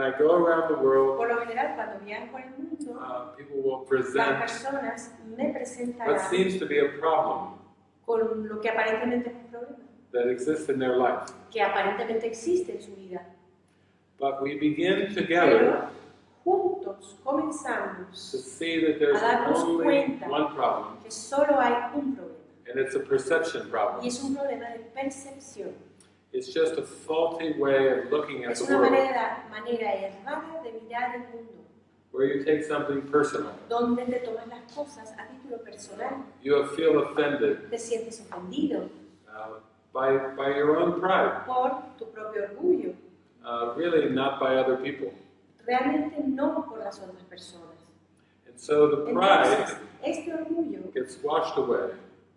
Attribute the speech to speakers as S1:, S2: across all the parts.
S1: I go around the world,
S2: Por lo general, cuando viajo mundo,
S1: uh, people will
S2: las
S1: present
S2: personas me
S1: what seems to be a problem
S2: con lo que aparentemente es un problema,
S1: that exists in their life.
S2: que aparentemente existe en su vida.
S1: But we begin together
S2: Pero juntos
S1: to see that there's
S2: A darnos
S1: only
S2: cuenta.
S1: one problem,
S2: que solo hay un problema,
S1: and it's a perception
S2: y
S1: problem.
S2: es un problema de percepción.
S1: It's just a faulty way of looking at
S2: Es
S1: the
S2: una
S1: world,
S2: manera, manera errada de mirar el mundo,
S1: where you take something personal.
S2: donde te tomas las cosas a título personal,
S1: You feel offended.
S2: Te sientes ofendido.
S1: Uh, by, by your own pride,
S2: por tu propio orgullo,
S1: uh, really not by other people.
S2: realmente no por las otras personas.
S1: And so the
S2: Entonces,
S1: pride
S2: este orgullo
S1: gets washed away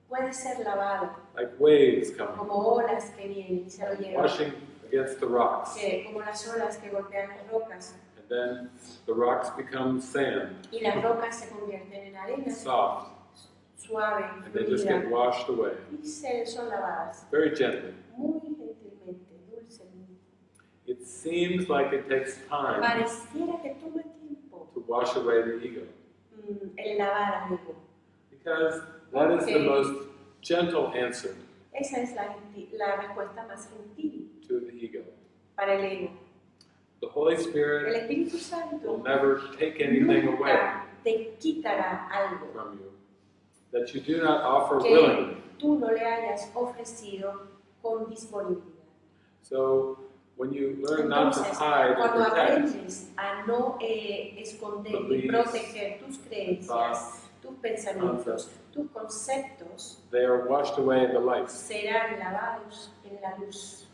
S2: puede ser lavado.
S1: Like waves coming,
S2: como olas que vienen y se lo llevan,
S1: washing against the rocks.
S2: que- como las olas que golpean las rocas,
S1: And then the rocks become sand,
S2: y las rocas se convierten en arena.
S1: Soft,
S2: suave,
S1: and they just get
S2: fluida,
S1: washed away.
S2: Y se son lavadas.
S1: Very gently.
S2: muy gentilmente, dulcemente.
S1: It seems like it takes time
S2: Pareciera que toma tiempo.
S1: to wash away the ego.
S2: Mm, el lavar al ego.
S1: because that is the most gentle answer
S2: Esa es la, respuesta más gentil
S1: to the ego.
S2: para el ego.
S1: The Holy
S2: El
S1: Spirit
S2: Espíritu
S1: will
S2: Santo
S1: never take anything away
S2: nunca te quitará algo
S1: from you that you do not offer
S2: que
S1: willingly.
S2: tú no le hayas ofrecido con disponibilidad.
S1: So when you learn not to
S2: Entonces,
S1: hide and
S2: cuando
S1: protect
S2: aprendes a no eh, esconder y
S1: Beliefs,
S2: proteger tus creencias,
S1: thoughts,
S2: tus pensamientos, tus conceptos,
S1: they are washed away in the light.
S2: serán lavados en la luz.